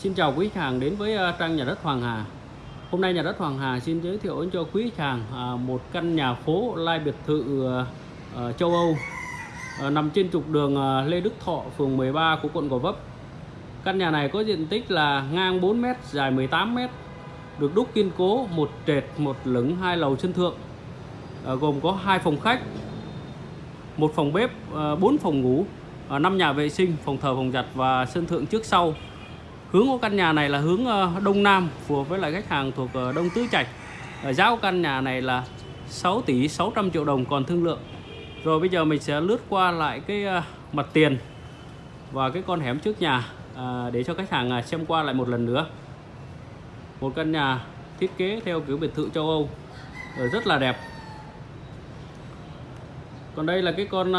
Xin chào quý khách hàng đến với ờ, trang nhà đất Hoàng Hà. Hôm nay nhà đất Hoàng Hà xin giới thiệu đến cho quý khách hàng ờ, một căn nhà phố lai biệt thự ờ, châu Âu nằm trên trục đường Lê Đức Thọ, phường 13 của quận Gò Vấp. Căn nhà này có diện tích là ngang 4m, dài 18m, được đúc kiên cố, một trệt, một lửng, hai lầu sân thượng, gồm có hai phòng khách, một phòng bếp, 4 phòng ngủ, 5 nhà vệ sinh, phòng thờ, phòng giặt và sân thượng trước sau. Hướng của căn nhà này là hướng ờ, đông nam, phù hợp với lại khách hàng thuộc ờ, Đông Tứ Trạch. Ờ, giá của căn nhà này là 6 tỷ 600 triệu đồng còn thương lượng. Rồi bây giờ mình sẽ lướt qua lại cái mặt tiền và cái con hẻm trước nhà để cho khách hàng xem qua lại một lần nữa. Một căn nhà thiết kế theo kiểu biệt thự châu Âu rất là đẹp. Còn đây là cái con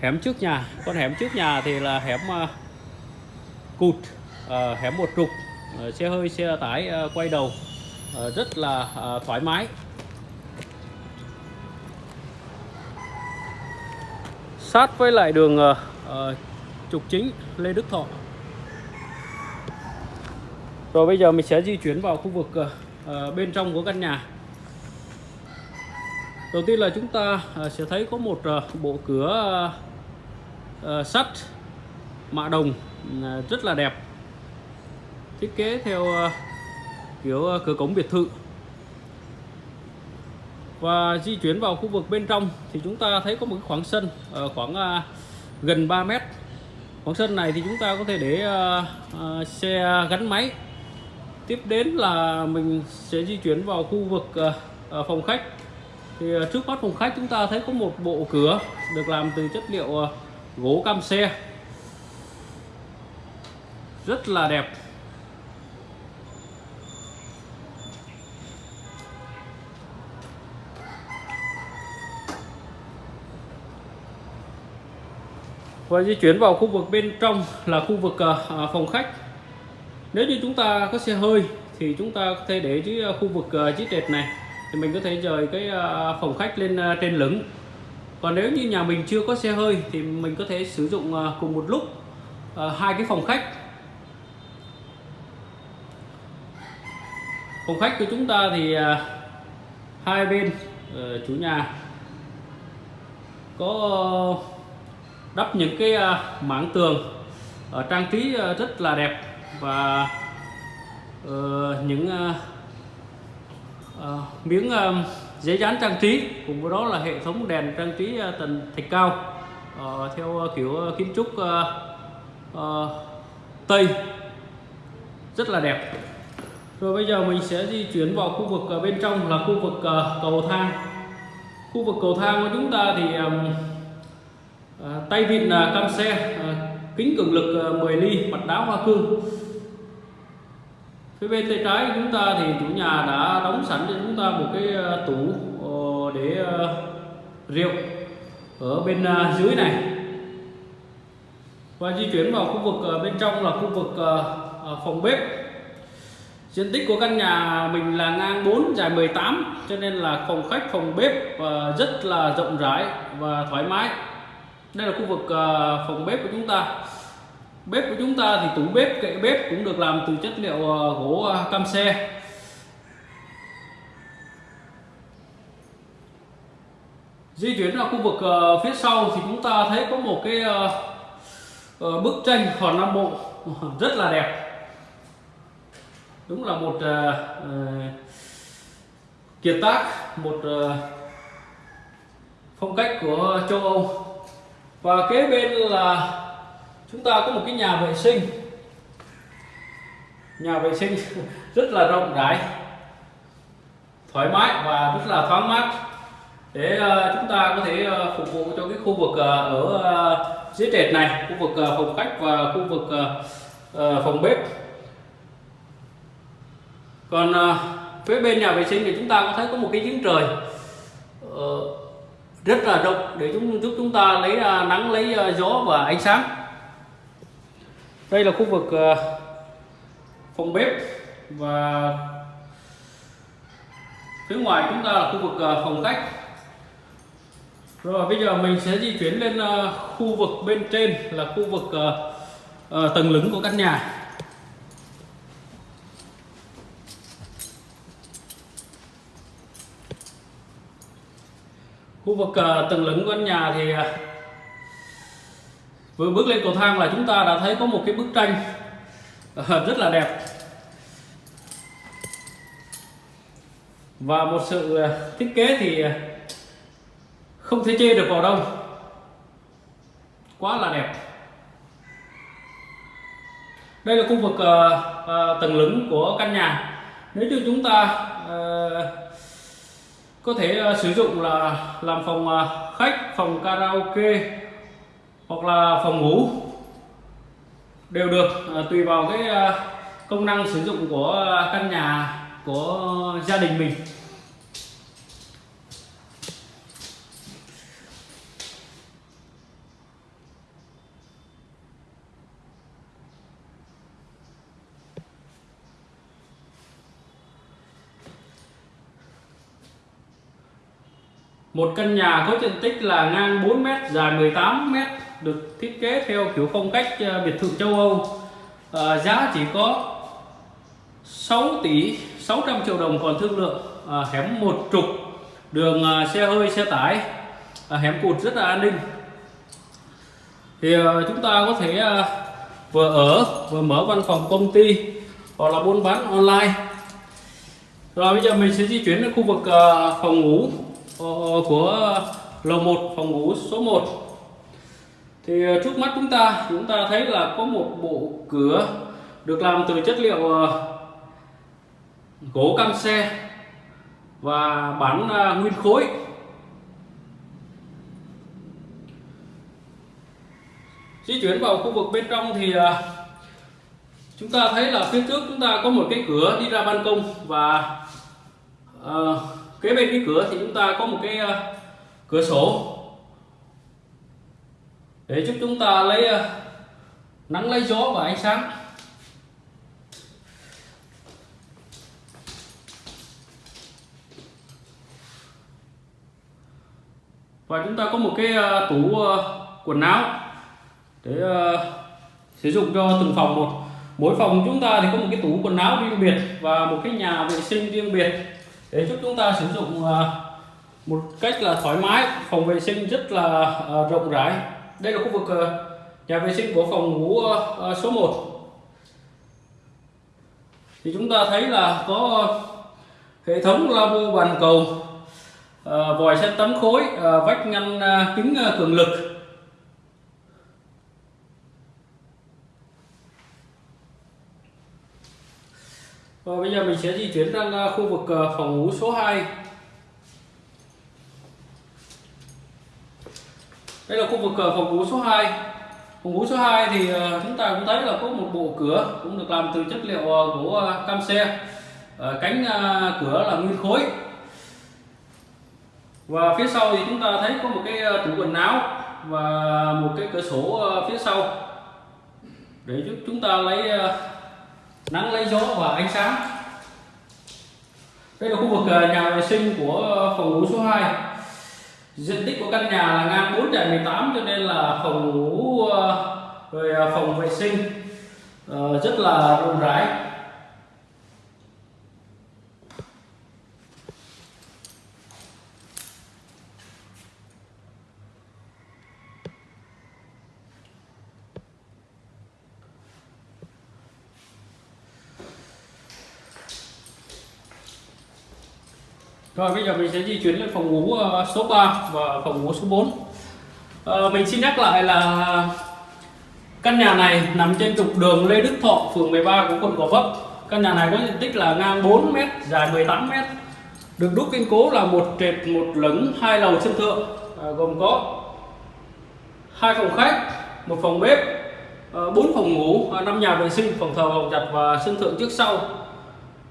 hẻm trước nhà. Con hẻm trước nhà thì là hẻm cụt ờ, hẻm một trục ờ, xe hơi, xe tải ờ, quay đầu rất là thoải mái. Sát với lại đường trục chính Lê Đức Thọ. Rồi bây giờ mình sẽ di chuyển vào khu vực bên trong của căn nhà. Đầu tiên là chúng ta sẽ thấy có một bộ cửa sắt, mạ đồng. À, rất là đẹp. Thiết kế theo à, kiểu à, cửa cổng biệt thự. Và di chuyển vào khu vực bên trong thì chúng ta thấy có một khoảng sân khoảng gần 3 mét. Khoảng sân này thì chúng ta có thể để xe gắn máy. Tiếp đến là mình sẽ di chuyển vào khu vực phòng khách. Thì trước mắt phòng khách chúng ta thấy có một bộ cửa được làm từ chất liệu gỗ cam xe rất là đẹp. Và di chuyển vào khu vực bên trong là khu vực ờ, à, phòng khách. Nếu như chúng ta có xe hơi thì chúng ta có thể để dưới ờ, khu vực ờ, chiếc trệt này. Thì mình có thể rời cái phòng khách lên trên lửng. Còn nếu như nhà mình chưa có xe hơi thì mình có thể sử dụng cùng một lúc hai cái phòng khách. Phòng khách của chúng ta thì à, hai bên ờ, chủ nhà có đắp những cái à, mảng tường ờ, trang trí ờ, rất là đẹp và những à, miếng giấy dán trang trí cùng với đó là hệ thống đèn trang trí tầng thạch cao theo kiểu kiến trúc Tây. Rất là đẹp rồi bây giờ mình sẽ di chuyển vào khu vực ờ, bên trong là khu vực ờ, cầu thang. Khu vực cầu thang của chúng ta thì ờ, tay vịn cam xe kính cường lực 10 ly, mặt đá hoa cương. Phía bên tay trái của chúng ta thì chủ nhà đã đóng sẵn cho chúng ta một cái tủ để rượu ở bên dưới này. Và di chuyển vào khu vực bên trong là khu vực phòng bếp diện tích của căn nhà mình là ngang 4 dài 18 cho nên là phòng khách, phòng bếp ờ, rất là rộng rãi và thoải mái. Đây là khu vực ờ, phòng bếp của chúng ta. Bếp của chúng ta thì tủ bếp, kệ bếp cũng được làm từ chất liệu ờ, gỗ cam xe. Di chuyển ra khu vực phía sau thì chúng ta thấy có một cái bức tranh hòn nam bộ, rất là đẹp đúng là một uh, kiệt tác một uh, phong cách của châu Âu. Và kế bên là chúng ta có một cái nhà vệ sinh. Nhà vệ sinh rất là rộng rãi thoải mái và rất là thoáng mát. Để chúng ta có thể phục vụ cho cái khu vực ở dưới trệt này khu vực phòng khách và khu vực phòng bếp còn à, phía bên nhà vệ sinh thì chúng ta có thấy có một cái giếng trời ờ, rất là rộng để chúng giúp chúng ta lấy à, nắng lấy à, gió và ánh sáng. Đây là khu vực phòng bếp và phía ngoài chúng ta là khu vực phòng khách. Rồi bây giờ mình sẽ di chuyển lên khu vực bên trên là khu vực tầng lửng của căn nhà. Khu vực ờ, tầng lửng của căn nhà thì ờ, vừa bước lên cầu thang là chúng ta đã thấy có một cái bức tranh ờ, rất là đẹp. Và một sự thiết kế thì không thể chê được vào đâu. Quá là đẹp. Đây là khu vực tầng lửng của căn nhà. Nếu như chúng ta có thể uh, sử dụng là làm phòng uh, khách phòng karaoke hoặc là phòng ngủ đều được uh, tùy vào cái uh, công năng sử dụng của uh, căn nhà của gia đình mình. Một căn nhà có diện tích là ngang 4m, dài 18m, được thiết kế theo kiểu phong cách ờ, biệt thự châu Âu. À, giá chỉ có 6 tỷ 600 triệu đồng còn thương lượng. À, hẻm một trục, đường à, xe hơi, xe tải, à, hẻm cụt rất là an ninh. Thì à, chúng ta có thể à, vừa ở vừa mở văn phòng công ty hoặc là buôn bán online. Rồi bây giờ mình sẽ di chuyển đến khu vực à, phòng ngủ Ờ, của lầu 1 phòng ngủ số 1 thì ờ, trước mắt chúng ta chúng ta thấy là có một bộ cửa được làm từ chất liệu ờ, gỗ cam xe và bản nguyên khối. Di chuyển vào khu vực bên trong thì chúng ta thấy là phía trước chúng ta có một cái cửa đi ra ban công và uh, kế bên cái cửa thì chúng ta có một cái ờ, cửa sổ. Để giúp chúng ta lấy ờ, nắng lấy gió và ánh sáng. Và chúng ta có một cái ờ, tủ quần áo để sử dụng cho từng phòng một. Mỗi phòng chúng ta thì có một cái tủ quần áo riêng biệt và một cái nhà vệ sinh riêng biệt để giúp chúng ta sử dụng à, một cách là thoải mái, phòng vệ sinh rất là à, rộng rãi. Đây là khu vực à, nhà vệ sinh của phòng ngủ số 1 thì chúng ta thấy là có hệ thống lavabo bàn cầu vòi sen tắm khối vách ngăn kính cường lực. Và bây giờ mình sẽ di chuyển sang à, khu vực à, phòng ngủ số 2 Đây là khu vực à, phòng ngủ số 2 Phòng ngủ số 2 thì chúng ta cũng thấy là có một bộ cửa cũng được làm từ chất liệu gỗ cam xe. Cánh cửa là nguyên khối. Và phía sau thì chúng ta thấy có một cái tủ quần áo và một cái cửa sổ phía sau. Để giúp chúng ta lấy nắng lấy gió và ánh sáng. Đây là khu vực à, nhà vệ sinh của phòng ngủ số 2 diện tích của căn nhà là ngang 4 trại 18 cho nên là phòng ngủ à, rồi à, phòng vệ sinh ờ, rất là rộng rãi. Rồi bây giờ mình sẽ di chuyển lên phòng ngủ ờ, số 3 và phòng ngủ số 4 à, ờ, Mình xin nhắc lại là căn nhà này nằm trên trục đường Lê Đức Thọ, phường 13 của quận Gò Vấp. Căn nhà này có diện tích là ngang 4m, dài 18m Được đúc kiên cố là một trệt, một lửng, hai lầu sân thượng à, Gồm có hai phòng khách, một phòng bếp, bốn phòng ngủ, năm nhà vệ sinh, phòng thờ, phòng giặt và sân thượng trước sau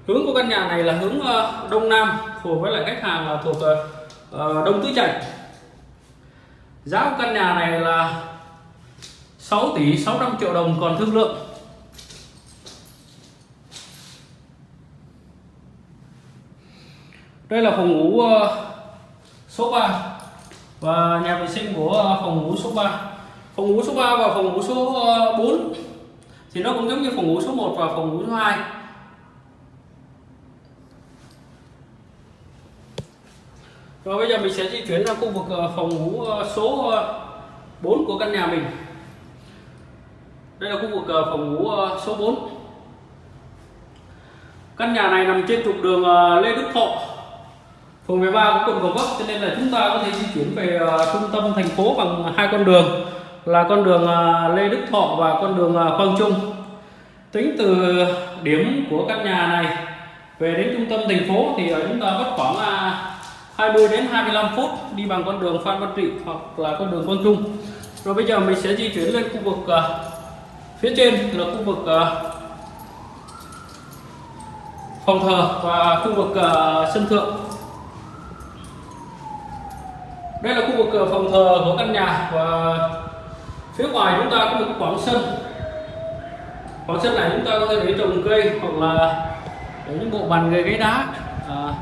hướng của căn nhà này là hướng ờ, đông nam phù với lại khách hàng là thuộc ờ, ờ, đông tứ trạch. Giá của căn nhà này là 6 tỷ 600 triệu đồng còn thương lượng. Đây là phòng ngủ số 3 và nhà vệ sinh của phòng ngủ số 3 phòng ngủ số 3 và phòng ngủ số 4 thì nó cũng giống như phòng ngủ số 1 và phòng ngủ số 2 Rồi bây giờ mình sẽ di chuyển ra khu vực ờ, phòng ngủ ờ, số ờ, 4 của căn nhà mình. Đây là khu vực phòng ngủ số 4. Căn nhà này nằm trên trục đường Lê Đức Thọ, phường 13 của quận Gò Vấp cho nên là chúng ta có thể di chuyển về trung tâm thành phố bằng hai con đường là con đường Lê Đức Thọ và con đường Quang Trung. Tính từ điểm của căn nhà này về đến trung tâm thành phố thì chúng ta mất khoảng 20 đến 25 phút đi bằng con đường Phan Văn Trị hoặc là con đường Quang Trung. Rồi bây giờ mình sẽ di chuyển lên khu vực uh, phía trên là khu vực uh, phòng thờ và khu vực uh, sân thượng. Đây là khu vực phòng thờ của căn nhà và phía ngoài chúng ta có một khoảng sân. Khoảng sân này chúng ta có thể để trồng cây hoặc là để những bộ bàn ghế ghế đá. À,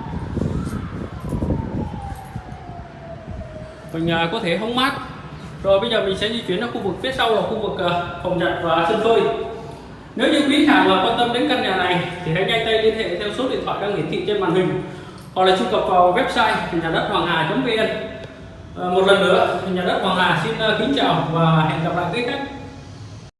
mình có thể hóng mát. Rồi bây giờ mình sẽ di chuyển đến khu vực phía sau là khu vực ờ, phòng giặt và sân phơi. Nếu như quý khách hàng à, quan tâm đến căn nhà này thì hãy nhanh tay liên hệ theo số điện thoại đang hiển thị trên màn hình hoặc là truy cập vào website nhà đất hoàng hà vn ờ, một lần nữa nhà đất hoàng hà xin ờ, kính chào và hẹn gặp lại quý khách.